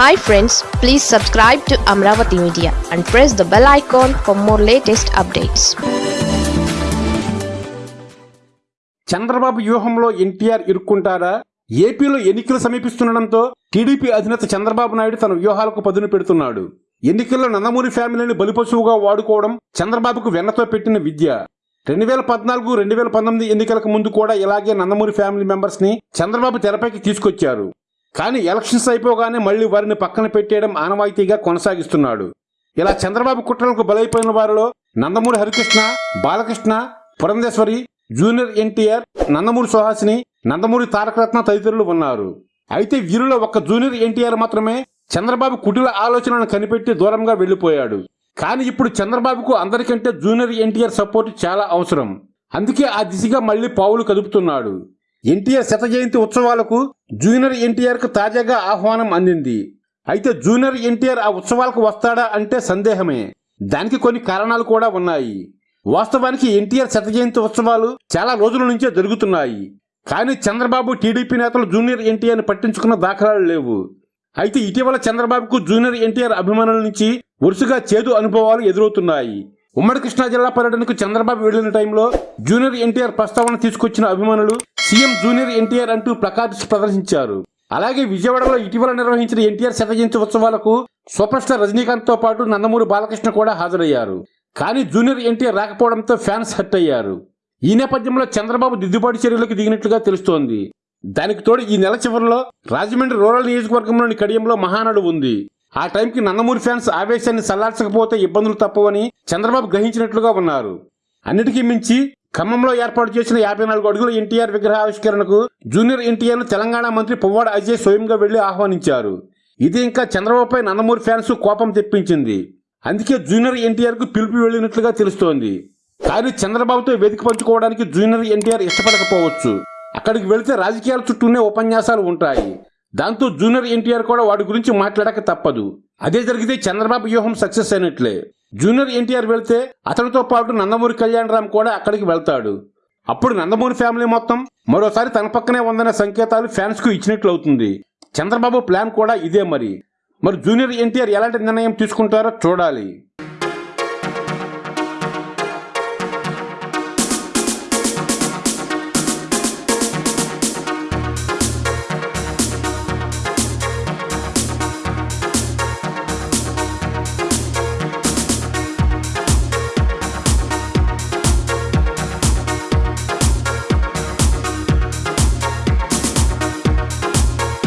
Hi friends please subscribe to Amaravati media and press the bell icon for more latest updates Chandrababu వ్యూహంలో ఎన్టీఆర్ ఇరుక్కుంటారా ఏపీలో ఎన్నికలు సమీపిస్తుండటంతో TDP అధినేత చంద్రబాబు నాయుడు తన వ్యూహాలకు పదును పెడుతున్నాడు. ఎన్నికల్లో నందమూరి ఫ్యామిలీని బలిపశువుగా వాడుకోవడం చంద్రబాబుకు వెన్నతో పెట్టిన విద్య. రెండు వేల పద్నాలుగు రెండు వేల పంతొమ్మిది ఎన్నికలకు ముందు కూడా ఇలాగే నందమూరి ఫ్యామిలీ మెంబర్స్ని చంద్రబాబు తెరపైకి తీసుకొచ్చారు. కానీ ఎలక్షన్స్ అయిపోగానే మళ్ళీ వారిని పక్కన పెట్టేయడం ఆనవాయితీగా కొనసాగిస్తున్నాడు. ఇలా చంద్రబాబు కుట్రలకు బలైపోయిన వారిలో నందమూరి హరికృష్ణ బాలకృష్ణ పురంధేశ్వరి జూనియర్ ఎన్టీఆర్ నందమూరి సుహాసిని నందమూరి తారకరత్న తదితరులు ఉన్నారు. అయితే వీరిలో ఒక్క జూనియర్ ఎన్టీఆర్ మాత్రమే చంద్రబాబు కుటిల ఆలోచనలను కనిపెట్టి దూరంగా వెళ్ళిపోయాడు కానీ ఇప్పుడు చంద్రబాబుకు అందరికంటే జూనియర్ ఎన్టీఆర్ సపోర్ట్ చాలా అవసరం. అందుకే ఆ దిశగా మళ్ళీ పావులు కదుపుతున్నాడు. ఎన్టీఆర్ శత జయంతి ఉత్సవాలకు జూనియర్ ఎన్టీఆర్కు తాజాగా ఆహ్వానం అందింది. అయితే జూనియర్ ఎన్టీఆర్ ఆ ఉత్సవాలకు వస్తాడా అంటే సందేహమే. దానికి కొన్ని కారణాలు కూడా ఉన్నాయి. వాస్తవానికి ఎన్టీఆర్ శత జయంతి ఉత్సవాలు చాలా రోజుల నుంచే జరుగుతున్నాయి. కానీ చంద్రబాబు టీడీపీ నేతలు జూనియర్ ఎన్టీఆర్ని పట్టించుకున్న దాఖలాలు లేవు. అయితే ఇటీవల చంద్రబాబుకు జూనియర్ ఎన్టీఆర్ అభిమానుల నుంచి వరుసగా చేదు అనుభవాలు ఎదురవుతున్నాయి. ఉమ్మడి కృష్ణా జిల్లా పర్యటనకు చంద్రబాబు వెళ్ళిన టైంలో జూనియర్ ఎన్టీఆర్ ప్రస్తావన తీసుకొచ్చిన అభిమానులు సీఎం జూనియర్ ఎన్టీఆర్ అంటూ ప్లకార్డ్స్ ప్రదర్శించారు. అలాగే విజయవాడలో ఇటీవల నిర్వహించిన ఎన్టీఆర్ శతజయంతి ఉత్సవాలకు సూపర్ స్టార్ రజనీకాంత్తో పాటు నందమూరి బాలకృష్ణ కూడా హాజరయ్యారు. కానీ జూనియర్ ఎన్టీఆర్ రాకపోవడంతో ఫ్యాన్స్ హర్ట్ అయ్యారు. ఈ నేపథ్యంలో చంద్రబాబు దిద్దుబాటు చర్యలకు దిగినట్లుగా తెలుస్తోంది. దానికి తోడు ఈ నెల చివరిలో రాజమండ్రి రూరల్ నియోజకవర్గంలోని కడియంలో మహానాడు ఉంది. ఆ టైంకి నందమూరి ఫ్యాన్స్ ఆవేశాన్ని సల్లార్చకపోతే ఇబ్బందులు తప్పవని చంద్రబాబు గ్రహించినట్లుగా ఉన్నారు. అన్నిటికీ మించి ఖమ్మంలో ఏర్పాటు చేసిన యాభై నాలుగు అడుగుల ఎన్టీఆర్ విగ్రహ ఆవిష్కరణకు జూనియర్ ఎన్టీఆర్ను తెలంగాణ మంత్రి పువ్వాడ అజయ్ స్వయంగా వెళ్ళి ఆహ్వానించారు. ఇది ఇంకా చంద్రబాబుపై నందమూరి ఫ్యాన్స్ కోపం తెప్పించింది. అందుకే జూనియర్ ఎన్టీఆర్కు పిలుపు వెళ్ళినట్లుగా తెలుస్తోంది. కానీ చంద్రబాబుతో వేదిక పంచుకోవడానికి జూనియర్ ఎన్టీఆర్ ఇష్టపడకపోవచ్చు. అక్కడికి వెళితే రాజకీయాల చుట్టూనే ఉపన్యాసాలు ఉంటాయి. దాంతో జూనియర్ ఎన్టీఆర్ కూడా వాటి గురించి మాట్లాడక తప్పదు. అదే జరిగితే చంద్రబాబు వ్యూహం సక్సెస్ అయినట్లే. జూనియర్ ఎన్టీఆర్ వెళ్తే అతడితో పాటు నందమూరి కళ్యాణరామ్ కూడా అక్కడికి వెళ్తాడు. అప్పుడు నందమూరి ఫ్యామిలీ మొత్తం మరోసారి తన పక్కనే ఉందనే సంకేతాలు ఫ్యాన్స్కు ఇచ్చినట్లు అవుతుంది చంద్రబాబు ప్లాన్ కూడా ఇదే మరి. మరి జూనియర్ ఎన్టీఆర్ ఎలాంటి నిర్ణయం తీసుకుంటారో చూడాలి.